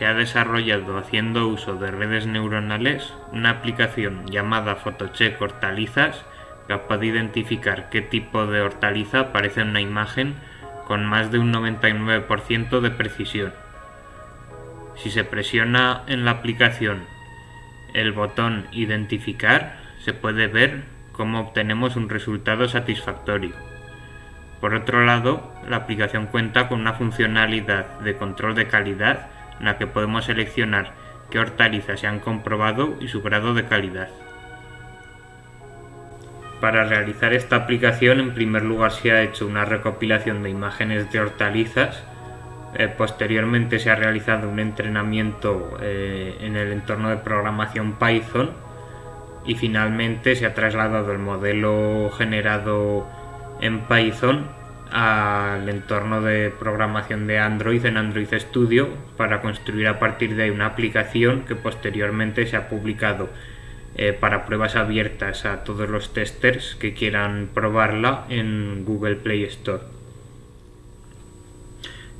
se ha desarrollado haciendo uso de redes neuronales una aplicación llamada Photocheck Hortalizas capaz de identificar qué tipo de hortaliza aparece en una imagen con más de un 99% de precisión. Si se presiona en la aplicación el botón Identificar, se puede ver cómo obtenemos un resultado satisfactorio. Por otro lado, la aplicación cuenta con una funcionalidad de control de calidad en la que podemos seleccionar qué hortalizas se han comprobado y su grado de calidad. Para realizar esta aplicación en primer lugar se ha hecho una recopilación de imágenes de hortalizas, eh, posteriormente se ha realizado un entrenamiento eh, en el entorno de programación Python y finalmente se ha trasladado el modelo generado en Python al entorno de programación de Android en Android Studio para construir a partir de ahí una aplicación que posteriormente se ha publicado eh, para pruebas abiertas a todos los testers que quieran probarla en Google Play Store.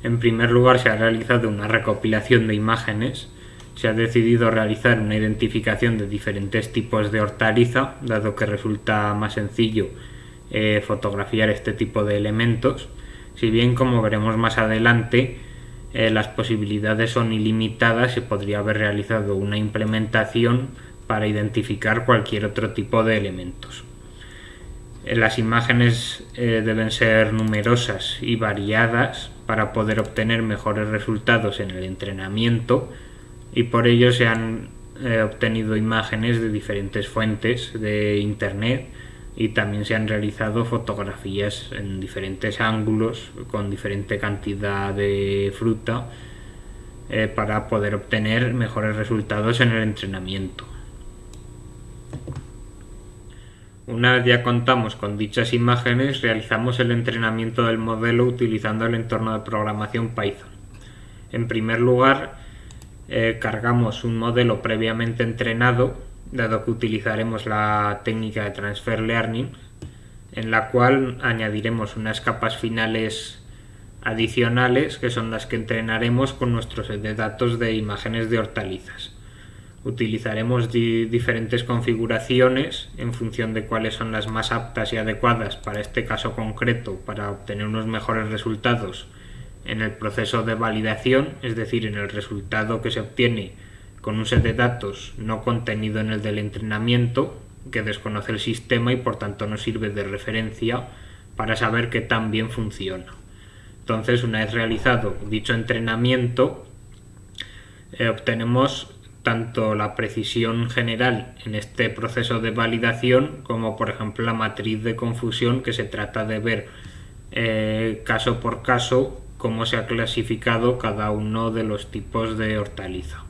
En primer lugar se ha realizado una recopilación de imágenes se ha decidido realizar una identificación de diferentes tipos de hortaliza, dado que resulta más sencillo eh, fotografiar este tipo de elementos, si bien como veremos más adelante eh, las posibilidades son ilimitadas y podría haber realizado una implementación para identificar cualquier otro tipo de elementos. Eh, las imágenes deben ser numerosas y variadas para poder obtener mejores resultados en el entrenamiento y por ello se han obtenido imágenes de diferentes fuentes de internet y también se han realizado fotografías en diferentes ángulos con diferente cantidad de fruta eh, para poder obtener mejores resultados en el entrenamiento. Una vez ya contamos con dichas imágenes, realizamos el entrenamiento del modelo utilizando el entorno de programación Python. En primer lugar, eh, cargamos un modelo previamente entrenado, dado que utilizaremos la técnica de transfer learning, en la cual añadiremos unas capas finales adicionales que son las que entrenaremos con nuestro set de datos de imágenes de hortalizas. Utilizaremos diferentes configuraciones en función de cuáles son las más aptas y adecuadas para este caso concreto para obtener unos mejores resultados en el proceso de validación, es decir, en el resultado que se obtiene con un set de datos no contenido en el del entrenamiento, que desconoce el sistema y por tanto no sirve de referencia para saber qué tan bien funciona. Entonces, una vez realizado dicho entrenamiento, eh, obtenemos tanto la precisión general en este proceso de validación como por ejemplo la matriz de confusión que se trata de ver eh, caso por caso cómo se ha clasificado cada uno de los tipos de hortaliza.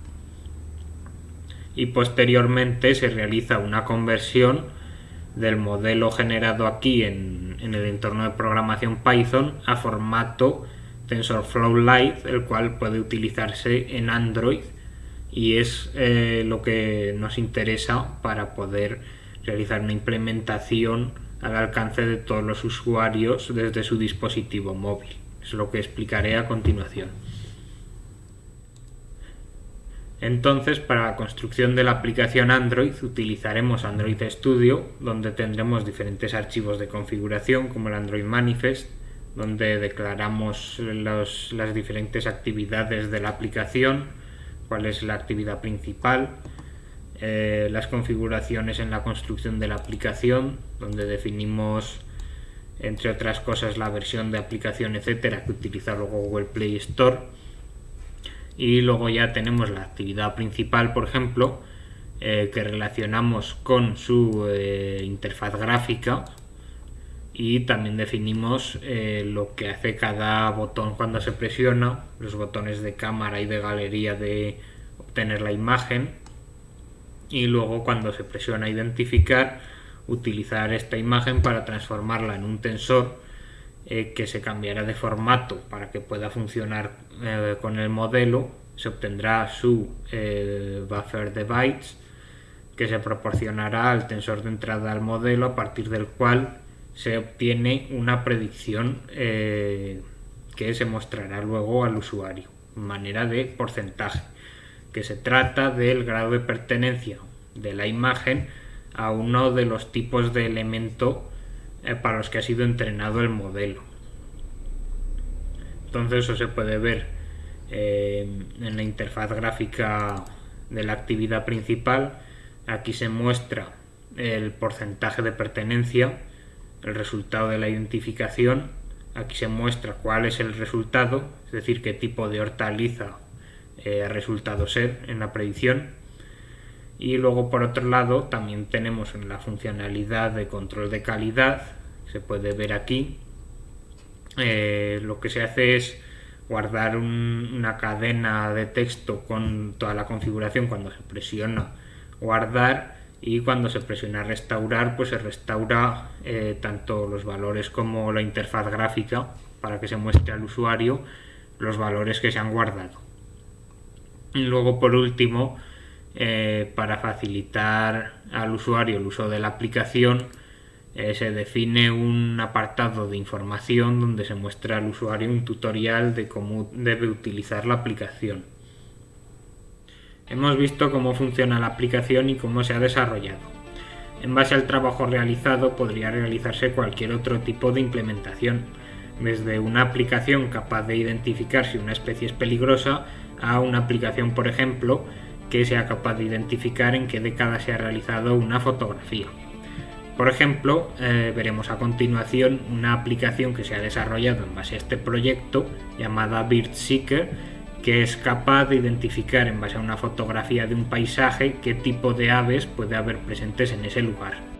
Y posteriormente se realiza una conversión del modelo generado aquí en, el entorno de programación Python a formato TensorFlow Lite, el cual puede utilizarse en Android y es eh, lo que nos interesa para poder realizar una implementación al alcance de todos los usuarios desde su dispositivo móvil. Es lo que explicaré a continuación. Entonces, para la construcción de la aplicación Android utilizaremos Android Studio, donde tendremos diferentes archivos de configuración como el Android Manifest, donde declaramos las diferentes actividades de la aplicación, cuál es la actividad principal, eh, las configuraciones en la construcción de la aplicación, donde definimos entre otras cosas la versión de aplicación etcétera que utiliza Google Play Store y luego ya tenemos la actividad principal por ejemplo eh, que relacionamos con su eh, interfaz gráfica y también definimos eh, lo que hace cada botón cuando se presiona los botones de cámara y de galería de obtener la imagen. Y luego cuando se presiona identificar utilizar esta imagen para transformarla en un tensor eh, que se cambiará de formato para que pueda funcionar eh, con el modelo se obtendrá su eh, buffer de bytes que se proporcionará al tensor de entrada al modelo a partir del cual se obtiene una predicción que se mostrará luego al usuario. manera de porcentaje, que se trata del grado de pertenencia de la imagen a uno de los tipos de elemento para los que ha sido entrenado el modelo. Entonces eso se puede ver eh, en la interfaz gráfica de la actividad principal. Aquí se muestra el porcentaje de pertenencia, el resultado de la identificación. Aquí se muestra cuál es el resultado, es decir, qué tipo de hortaliza eh, ha resultado ser en la predicción. Y luego por otro lado también tenemos la funcionalidad de control de calidad, se puede ver aquí, eh, lo que se hace es guardar una cadena de texto con toda la configuración cuando se presiona guardar y cuando se presiona restaurar pues se restaura eh, tanto los valores como la interfaz gráfica para que se muestre al usuario los valores que se han guardado. Y luego por último eh, para facilitar al usuario el uso de la aplicación eh, se define un apartado de información donde se muestra al usuario un tutorial de cómo debe utilizar la aplicación. Hemos visto cómo funciona la aplicación y cómo se ha desarrollado. En base al trabajo realizado podría realizarse cualquier otro tipo de implementación, desde una aplicación capaz de identificar si una especie es peligrosa a una aplicación, por ejemplo, que sea capaz de identificar en qué década se ha realizado una fotografía. Por ejemplo, eh, veremos a continuación una aplicación que se ha desarrollado en base a este proyecto llamada Seeker, que es capaz de identificar en base a una fotografía de un paisaje qué tipo de aves puede haber presentes en ese lugar.